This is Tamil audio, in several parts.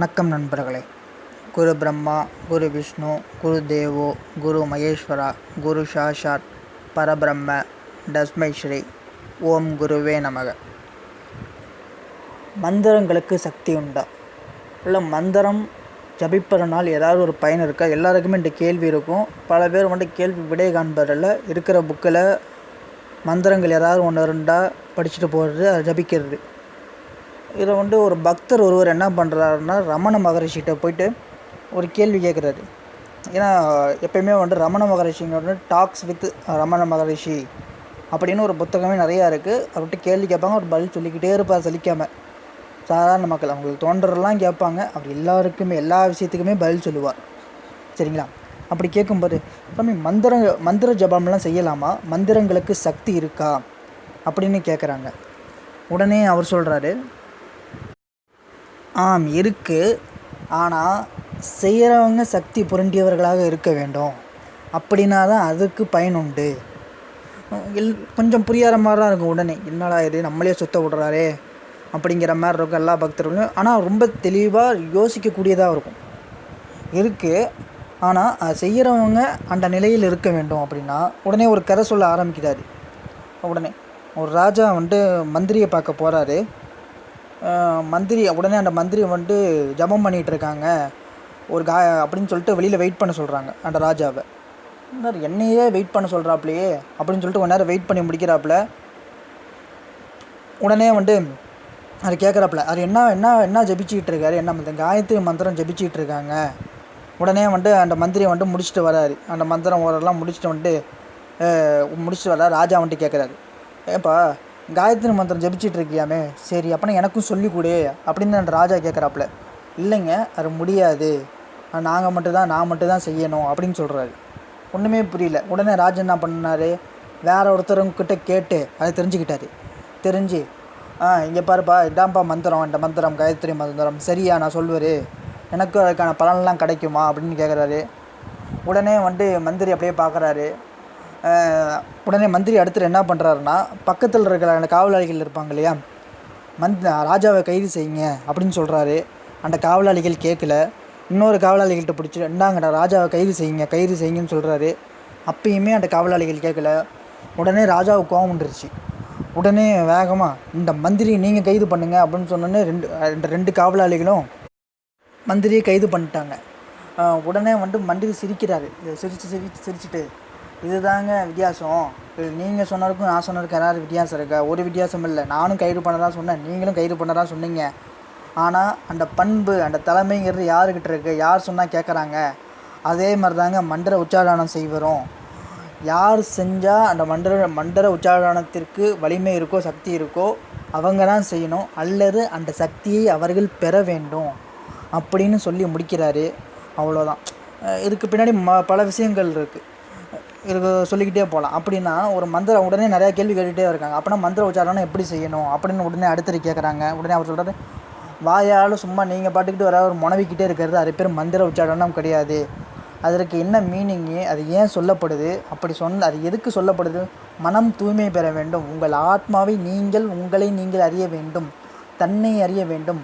வணக்கம் நண்பர்களே. குரு பிரம்மா குரு விஷ்ணு குரு தேவோ குரு மகேஸ்வரா குரு சாஷாத் பரபிரம்ம டஸ்மைஸ்ரீ ஓம் குருவே நமக. மந்திரங்களுக்கு சக்தி உண்டா? இல்லை மந்திரம் ஜபிப்பதனால் ஏதாவது ஒரு பயன் இருக்கா? எல்லாருக்குமே இந்த கேள்வி இருக்கும். பல பேர் வந்து கேள்வி விடை காண்பதில் இருக்கிற புக்கில் மந்திரங்கள் ஏதாவது ஒன்று இருந்தால் படிச்சுட்டு போகிறது அதை ஜபிக்கிறது. இதை வந்து ஒரு பக்தர் ஒருவர் என்ன பண்ணுறாருன்னா ரமண மகரிஷிகிட்ட போயிட்டு ஒரு கேள்வி கேட்குறாரு. ஏன்னா எப்பயுமே வந்து ரமண மகரிஷிங்க வந்து டாக்ஸ் வித் ரமண மகரிஷி அப்படின்னு ஒரு புத்தகமே நிறையா இருக்குது அவர்கிட்ட கேள்வி கேட்பாங்க அவர் பதில் சொல்லிக்கிட்டே இருப்பார் சலிக்காமல் சாதாரண மக்கள் அவங்களுக்கு தோன்றதெல்லாம் கேட்பாங்க. அவர் எல்லாருக்குமே எல்லா விஷயத்துக்குமே பதில் சொல்லுவார். சரிங்களா? அப்படி கேட்கும்போது சாமி மந்திர மந்திர ஜபம்லாம் செய்யலாமா? மந்திரங்களுக்கு சக்தி இருக்கா? அப்படின்னு கேட்குறாங்க. உடனே அவர் சொல்கிறாரு ஆம் இருக்குது ஆனால் செய்கிறவங்க சக்தி புரண்டியவர்களாக இருக்க வேண்டும். அப்படின்னா தான் அதுக்கு பயன் உண்டு. எல் கொஞ்சம் புரியாத மாதிரி தான் இருக்கும் உடனே. என்னடா இது நம்மளே சுத்த விட்றாரே அப்படிங்கிற மாதிரி இருக்கும் எல்லா பக்தர்களும். ஆனால் ரொம்ப தெளிவாக யோசிக்கக்கூடியதாக இருக்கும். இருக்குது ஆனால் அது செய்கிறவங்க அந்த நிலையில் இருக்க வேண்டும் அப்படின்னா உடனே ஒரு கதை சொல்ல ஆரம்பிக்கிறாரு. உடனே ஒரு ராஜா வந்துட்டு மந்திரியை பார்க்க போகிறாரு மந்திரி உடனே அந்த மந்திரி வந்துட்டு ஜபம் பண்ணிகிட்டு இருக்காங்க. ஒரு கா அப்படின்னு சொல்லிட்டு வெளியில் வெயிட் பண்ண சொல்கிறாங்க அந்த ராஜாவை. என்ன என்னையே வெயிட் பண்ண சொல்கிறாப்புலையே அப்படின்னு சொல்லிட்டு கொஞ்ச நேரம் வெயிட் பண்ணி முடிக்கிறாப்புல உடனே வந்துட்டு அது கேட்குறாப்புல அது என்ன என்ன என்ன ஜபிச்சுக்கிட்டு இருக்காரு? என்ன இந்த காயத்ரி மந்திரம் ஜபிச்சுக்கிட்டு இருக்காங்க. உடனே வந்துட்டு அந்த மந்திரியை வந்துட்டு முடிச்சுட்டு வராரு. அந்த மந்திரம் ஓரெல்லாம் முடிச்சுட்டு வந்துட்டு முடிச்சுட்டு வர ராஜா வந்துட்டு கேட்குறாரு ஏப்பா காயத்ரி மந்திரம் ஜபிச்சிட்டு இருக்கியாமே சரி அப்போனா எனக்கும் சொல்லி கொடு அப்படின்னு ராஜா கேட்குறாப்புல இல்லைங்க அது முடியாது. நாங்கள் மட்டும்தான் நான் மட்டும்தான் செய்யணும் அப்படின்னு சொல்கிறாரு ஒன்றுமே புரியல. உடனே ராஜா என்ன பண்ணார்? வேற ஒருத்தருங்கிட்ட கேட்டு அதை தெரிஞ்சுக்கிட்டாரு. தெரிஞ்சு ஆ இங்கே பாருப்பா இதான்ப்பா மந்திரம் இந்த மந்திரம் காயத்ரி மந்திரம். சரியா நான் சொல்லுவார். எனக்கும் அதுக்கான பலன்லாம் கிடைக்குமா? அப்படின்னு கேட்குறாரு உடனே வந்துட்டு மந்திரி அப்படியே பார்க்குறாரு உடனே மந்திரி அடுத்து என்ன பண்ணுறாருன்னா பக்கத்தில் இருக்கிற அந்த காவலாளிகள் இருப்பாங்க இல்லையா? மந்த் ராஜாவை கைது செய்யுங்க அப்படின்னு சொல்கிறாரு அந்த காவலாளிகள் கேட்கல. இன்னொரு காவலாளிகள்கிட்ட பிடிச்சி இந்தாங்கடா ராஜாவை கைது செய்யுங்க கைது செய்யுங்கன்னு சொல்கிறாரு அப்பயுமே அந்த காவலாளிகள் கேட்கல. உடனே ராஜாவுக்கு கோவம் வந்துருச்சு. உடனே வேகமாக இந்த மந்திரி நீங்கள் கைது பண்ணுங்க அப்படின்னு சொன்னோன்னே ரெண்டு இந்த ரெண்டு காவலாளிகளும் மந்திரியை கைது பண்ணிட்டாங்க. உடனே வந்துட்டு மந்திரி சிரிக்கிறாரு. சிரித்து சிரித்து சிரிச்சுட்டு இதுதாங்க வித்தியாசம். நீங்கள் சொன்னதுக்கும் நான் சொன்னதுக்கும் ஏதாவது வித்தியாசம் இருக்கா. ஒரு வித்தியாசம் இல்லை. நானும் கைது பண்ண தான் சொன்னேன். நீங்களும் கைது பண்ண தான் சொன்னீங்க. ஆனால் அந்த பண்பு அந்த தலைமைங்கிறது யாருக்கிட்ட இருக்குது யார் சொன்னால் கேட்குறாங்க அதே மாதிரி தாங்க மந்திர உச்சாரணம் செய்வரும். யார் செஞ்சால் அந்த மந்திர மந்திர உச்சாரணத்திற்கு வலிமை இருக்கோ சக்தி இருக்கோ அவங்க தான் செய்யணும். அல்லது அந்த சக்தியை அவர்கள் பெற வேண்டும். அப்படின்னு சொல்லி முடிக்கிறாரு. அவ்வளோதான் இதுக்கு பின்னாடி ம பல விஷயங்கள் இருக்குது இதுக்கு சொல்லிக்கிட்டே போகலாம். அப்படின்னா ஒரு மந்திரம் உடனே நிறையா கேள்வி கேட்டுகிட்டே இருக்காங்க. அப்படின்னா மந்திர உச்சாரணம் எப்படி செய்யணும்? அப்படின்னு உடனே அடுத்தது கேட்குறாங்க உடனே அவர் சொல்கிறாரு வாயால் சும்மா நீங்கள் பாட்டுக்கிட்டு வர ஒரு முனவிக்கிட்டே இருக்கிறது அது பேர் மந்திர உச்சாரணம் கிடையாது. அதற்கு என்ன மீனிங்கு அது ஏன் சொல்லப்படுது? அப்படி சொன்ன அது எதுக்கு சொல்லப்படுது? மனம் தூய்மை பெற வேண்டும். உங்கள் ஆத்மாவை நீங்கள் உங்களை நீங்கள் அறிய வேண்டும். தன்னை அறிய வேண்டும்.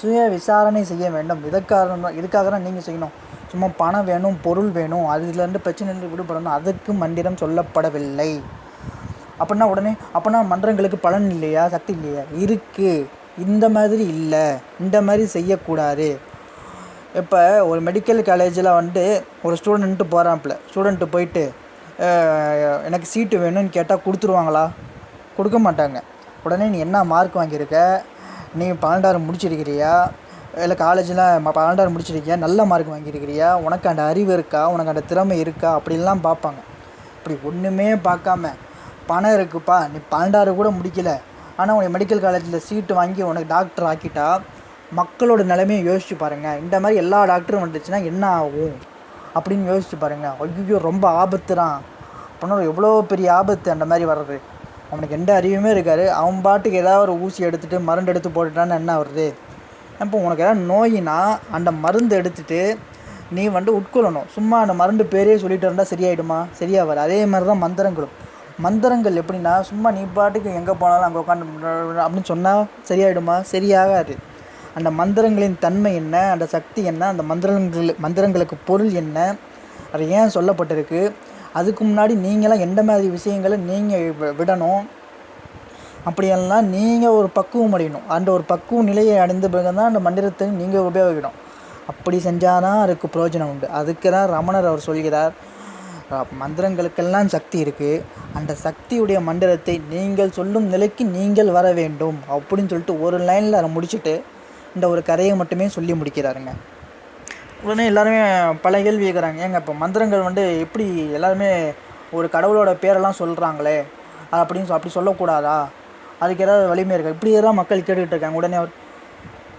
சுய விசாரணை செய்ய வேண்டும். இதற்காக இதுக்காக தான் நீங்கள் செய்யணும். சும்மா பணம் வேணும் பொருள் வேணும் அதுலேருந்து பிரச்சனைலேருந்து விடுபடணும் அதுக்கு மந்திரம் சொல்லப்படவில்லை. அப்படின்னா உடனே அப்படின்னா மன்றங்களுக்கு பலன் இல்லையா? சக்தி இல்லையா? இருக்குது இந்த மாதிரி இல்லை. இந்த மாதிரி செய்யக்கூடாது. இப்போ ஒரு மெடிக்கல் காலேஜில் வந்து ஒரு ஸ்டூடெண்ட்டு போகிறாப்புல ஸ்டூடெண்ட்டு போயிட்டு எனக்கு சீட்டு வேணும்னு கேட்டால் கொடுத்துருவாங்களா? கொடுக்க மாட்டாங்க. உடனே நீ என்ன மார்க் வாங்கியிருக்க? நீ பன்னெண்டாயிரம் முடிச்சிருக்கிறியா? இல்லை காலேஜில் பன்னெண்டாயிரம் முடிச்சிருக்கியா? நல்ல மார்க் வாங்கியிருக்கிறியா? உனக்கு அந்த அறிவு இருக்கா? உனக்கு அந்த திறமை இருக்கா? அப்படின்லாம் பார்ப்பாங்க. இப்படி ஒன்றுமே பார்க்காம பணம் இருக்குப்பா நீ பன்னெண்டாவது கூட முடிக்கல. ஆனால் உனக்கு மெடிக்கல் காலேஜில் சீட்டு வாங்கி உனக்கு டாக்டர் ஆக்கிட்டா மக்களோட நிலைமையை யோசிச்சு பாருங்கள் இந்த மாதிரி எல்லா டாக்டரும் வந்துச்சுன்னா என்ன ஆகும்? அப்படின்னு யோசிச்சு பாருங்கள் ஐயோ ரொம்ப ஆபத்து தான் அப்படின்னா எவ்வளோ பெரிய ஆபத்து அந்த மாதிரி வர்றது? அவனுக்கு எந்த அறிவுமே இருக்காது. அவன் பாட்டுக்கு ஏதாவது ஒரு ஊசி எடுத்துகிட்டு மருந்து எடுத்து போட்டுட்டான்னு என்ன வருது இப்போ உனக்கு ஏதாவது நோயினா அந்த மருந்து எடுத்துகிட்டு நீ வந்து உட்கொள்ளணும். சும்மா அந்த மருந்து பேரே சொல்லிட்டு இருந்தால் சரியாயிடுமா? சரியாகாது அதே மாதிரி தான் மந்திரங்களும். மந்திரங்கள் எப்படின்னா சும்மா நீ பாட்டுக்கு எங்கே போனாலும் அங்கே உட்காந்து அப்படின்னு சொன்னால் சரியாயிடுமா? சரியாகாது. அந்த மந்திரங்களின் தன்மை என்ன? அந்த சக்தி என்ன? அந்த மந்திரங்கள் மந்திரங்களுக்கு பொருள் என்ன? அது ஏன் சொல்லப்பட்டிருக்கு? அதுக்கு முன்னாடி நீங்களாம் எந்த மாதிரி விஷயங்களை நீங்கள் விடணும்? அப்படியெல்லாம் நீங்கள் ஒரு பக்குவம் அடையணும். அந்த ஒரு பக்குவ நிலையை அடைந்த பிறகு தான் அந்த மந்திரத்தை நீங்கள் உபயோகிக்கணும். அப்படி செஞ்சால் தான் அதுக்கு பிரயோஜனம் உண்டு. அதுக்கு தான் ரமணர் அவர் சொல்கிறார் மந்திரங்களுக்கெல்லாம் சக்தி இருக்குது அந்த சக்தியுடைய மந்திரத்தை நீங்கள் சொல்லும் நிலைக்கு நீங்கள் வர வேண்டும். அப்படின்னு சொல்லிட்டு ஒரு லைனில் அதை முடிச்சுட்டு இந்த ஒரு கதையை மட்டுமே சொல்லி முடிக்கிறாருங்க. உடனே எல்லாருமே பல கேள்வி கேட்குறாங்க ஏங்க இப்போ மந்திரங்கள் வந்து எப்படி எல்லாருமே ஒரு கடவுளோட பேரெல்லாம் சொல்கிறாங்களே அப்படின்னு அப்படி சொல்லக்கூடாதா? அதுக்கு ஏதாவது வலிமை இருக்கா? இப்படி தான் மக்கள் கேட்டுக்கிட்டு இருக்காங்க. உடனே அவர்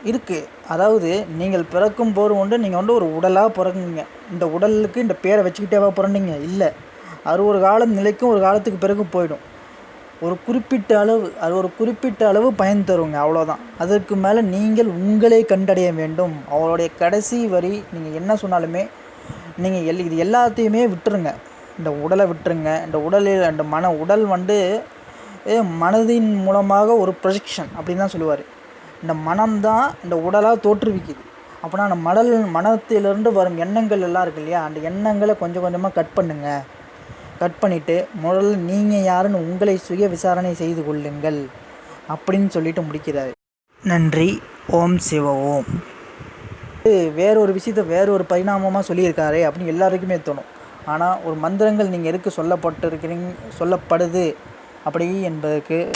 இருக்குது அதாவது நீங்கள் பிறக்கும் போது வந்து நீங்கள் வந்து ஒரு உடலாக பிறக்குங்க இந்த உடலுக்கு இந்த பேரை வச்சுக்கிட்டேவா பிறந்தீங்க? இல்லை. அது ஒரு காலம் நிலைக்கும் ஒரு காலத்துக்கு பிறகு போயிடும். ஒரு குறிப்பிட்ட அளவு அது ஒரு குறிப்பிட்ட அளவு பயன் தருங்க. அவ்வளோதான் அதற்கு மேலே நீங்கள் உங்களை கண்டடைய வேண்டும். அவளுடைய கடைசி வரி நீங்கள் என்ன சொன்னாலுமே நீங்கள் எல் இது எல்லாத்தையுமே விட்டுருங்க. இந்த உடலை விட்டுருங்க. இந்த உடலில் அந்த மன உடல் வந்து மனதின் மூலமாக ஒரு ப்ரொஜெக்ஷன் அப்படின்னு தான் சொல்லுவார். இந்த மனம்தான் இந்த உடலாக தோற்றுவிக்குது. அப்படின்னா அந்த மடல் மனத்திலிருந்து வரும் எண்ணங்கள் எல்லாம் இருக்கு இல்லையா? அந்த எண்ணங்களை கொஞ்சம் கொஞ்சமாக கட் பண்ணுங்கள் கட் பண்ணிவிட்டு முதல்ல நீங்கள் யாருன்னு உங்களை சுய விசாரணை செய்து கொள்ளுங்கள் அப்படின்னு சொல்லிட்டு முடிக்கிறார். நன்றி. ஓம் சிவ ஓம். இது வேற ஒரு விஷயத்த வேற ஒரு பரிணாமமாக சொல்லியிருக்காரே அப்படின்னு எல்லாருக்குமே தோணும். ஆனால் ஒரு மந்திரங்கள் நீங்கள் எதுக்கு சொல்லப்பட்டிருக்கிறீங்க சொல்லப்படுது அப்படி என்பதற்கு